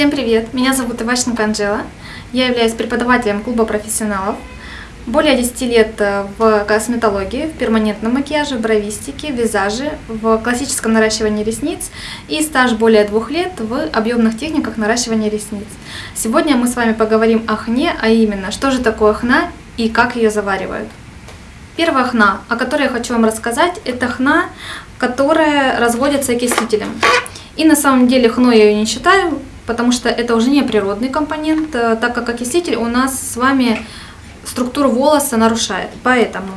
Всем привет! Меня зовут Иващенко Анжела. Я являюсь преподавателем клуба профессионалов. Более 10 лет э, в косметологии, в перманентном макияже, в бровистике, визаже, в классическом наращивании ресниц и стаж более двух лет в объемных техниках наращивания ресниц. Сегодня мы с вами поговорим о хне, а именно, что же такое хна и как ее заваривают. Первая хна, о которой я хочу вам рассказать, это хна, которая разводится окислителем. И на самом деле хной я ее не считаю, потому что это уже не природный компонент, э, так как окислитель у нас с вами структуру волоса нарушает. Поэтому,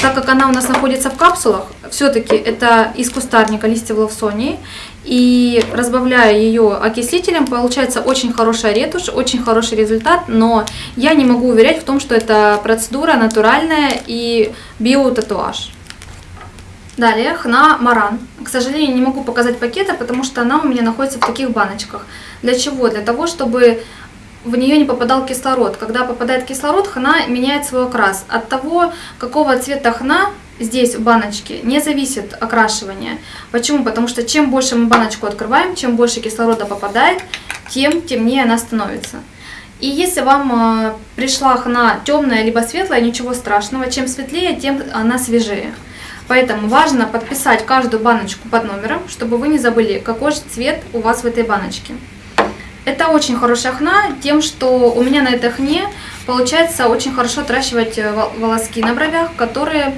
так как она у нас находится в капсулах, все-таки это из кустарника листьев лавсонии, и разбавляя ее окислителем, получается очень хорошая ретушь, очень хороший результат, но я не могу уверять в том, что это процедура натуральная и биотатуаж. Далее хна маран. К сожалению, не могу показать пакета, потому что она у меня находится в таких баночках. Для чего? Для того, чтобы в нее не попадал кислород. Когда попадает кислород, хна меняет свой окрас. От того, какого цвета хна здесь в баночке, не зависит окрашивание. Почему? Потому что чем больше мы баночку открываем, чем больше кислорода попадает, тем темнее она становится. И если вам э, пришла хна темная либо светлая, ничего страшного. Чем светлее, тем она свежее. Поэтому важно подписать каждую баночку под номером, чтобы вы не забыли, какой же цвет у вас в этой баночке. Это очень хорошая хна тем, что у меня на этой хне получается очень хорошо отращивать э, волоски на бровях, которые,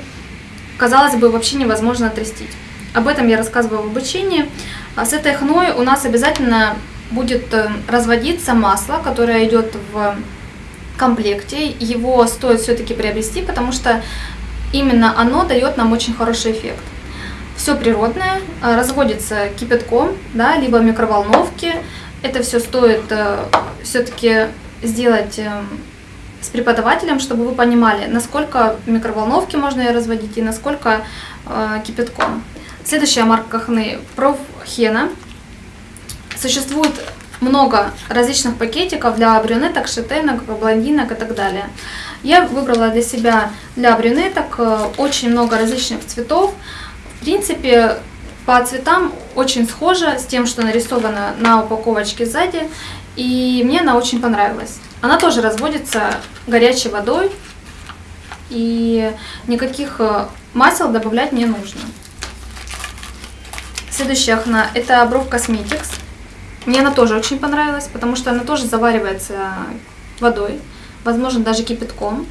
казалось бы, вообще невозможно отрастить. Об этом я рассказываю в обучении. А с этой хной у нас обязательно будет э, разводиться масло, которое идет в комплекте. Его стоит все-таки приобрести, потому что именно оно дает нам очень хороший эффект. Все природное, а, разводится кипятком, да, либо в микроволновке. Это все стоит э, все-таки сделать э, с преподавателем, чтобы вы понимали, насколько в микроволновке можно разводить и насколько э, кипятком. Следующая марка хны Профхена. Существует много различных пакетиков для брюнеток, шатенок, блондинок и так далее. Я выбрала для себя для брюнеток э, очень много различных цветов. В принципе, по цветам очень схожа с тем, что нарисовано на упаковочке сзади. И мне она очень понравилась. Она тоже разводится горячей водой. И никаких э, масел добавлять не нужно. Следующая хна это Бров Cosmetics. Мне она тоже очень понравилась, потому что она тоже заваривается водой возможно даже кипятком.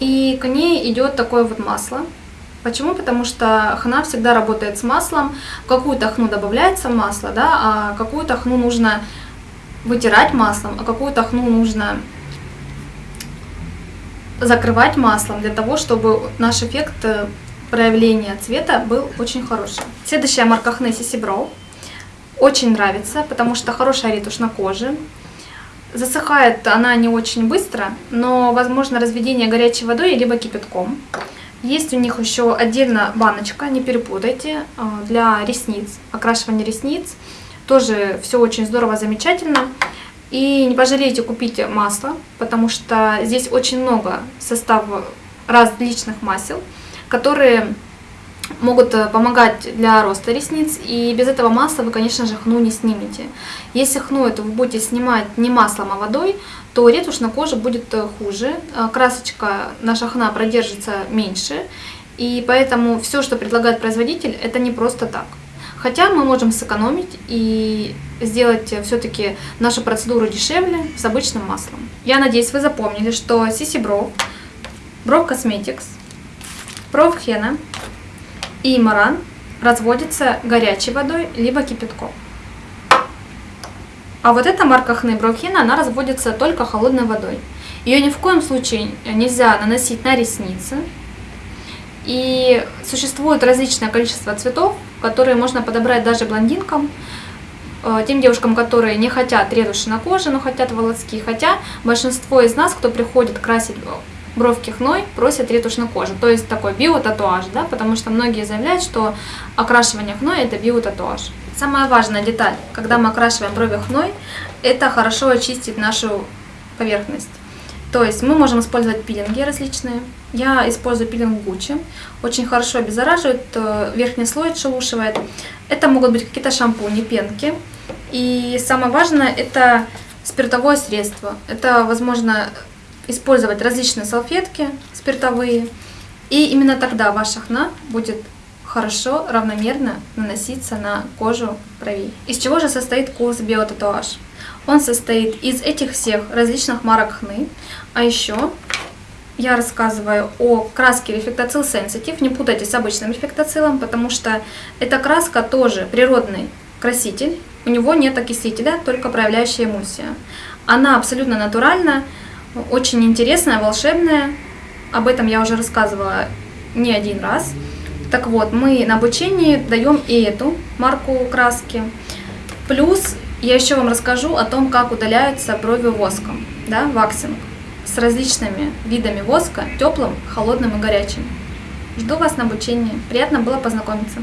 И к ней идет такое вот масло. Почему? Потому что хна всегда работает с маслом. В какую-то хну добавляется масло, да, а какую-то хну нужно вытирать маслом, а какую-то хну нужно закрывать маслом для того, чтобы наш эффект э, проявления цвета был очень хороший. Следующая марка хны Brow. Очень нравится, потому что хорошая ретушь на коже. Засыхает она не очень быстро, но возможно разведение горячей водой либо кипятком. Есть у них еще отдельно баночка, не перепутайте, а, для ресниц, окрашивания ресниц. Тоже все очень здорово, замечательно. И не пожалейте купить масло, потому что здесь очень много состава различных масел, которые могут э, помогать для роста ресниц. И без этого масла вы, конечно же, хну не снимете. Если хну это вы будете снимать не маслом, а водой, то ретушь на коже будет э, хуже. Э, красочка наша хна продержится меньше. И поэтому все, что предлагает производитель, это не просто так. Хотя мы можем сэкономить и сделать все-таки нашу процедуру дешевле с обычным маслом. Я надеюсь, вы запомнили, что Sissy Bro, Bro Cosmetics, Pro Henna и маран разводится горячей водой, либо кипятком. А вот эта марка хны Брохина, она разводится только холодной водой. Ее ни в коем случае нельзя наносить на ресницы. И существует различное количество цветов, которые можно подобрать даже блондинкам, э, тем девушкам, которые не хотят ретуши на коже, но хотят волоски. Хотя большинство из нас, кто приходит красить бровки хной просят ретушь на коже. То есть такой биотатуаж, да, потому что многие заявляют, что окрашивание хной это биотатуаж. Самая важная деталь, когда мы окрашиваем брови хной, это хорошо очистить нашу поверхность. То есть мы можем использовать пилинги различные. Я использую пилинг Гуччи. Очень хорошо обеззараживает, э, верхний слой отшелушивает. Это могут быть какие-то шампуни, пенки. И самое важное это спиртовое средство. Это возможно использовать различные салфетки спиртовые. И именно тогда ваша хна будет хорошо, равномерно наноситься на кожу бровей. Из чего же состоит курс биотатуаж? Он состоит из этих всех различных марок хны, а еще я рассказываю о краске Reflectacil Sensitive. Не путайте с обычным рефлектоцилом, потому что эта краска тоже природный краситель. У него нет окислителя, только проявляющая эмульсия. Она абсолютно натуральная, очень интересная, волшебная. Об этом я уже рассказывала не один раз. Так вот, мы на обучении даем и эту марку краски. Плюс я еще вам расскажу о том, как удаляются брови воском, да, ваксинг, с различными видами воска, теплым, холодным и горячим. Жду вас на обучении. Приятно было познакомиться.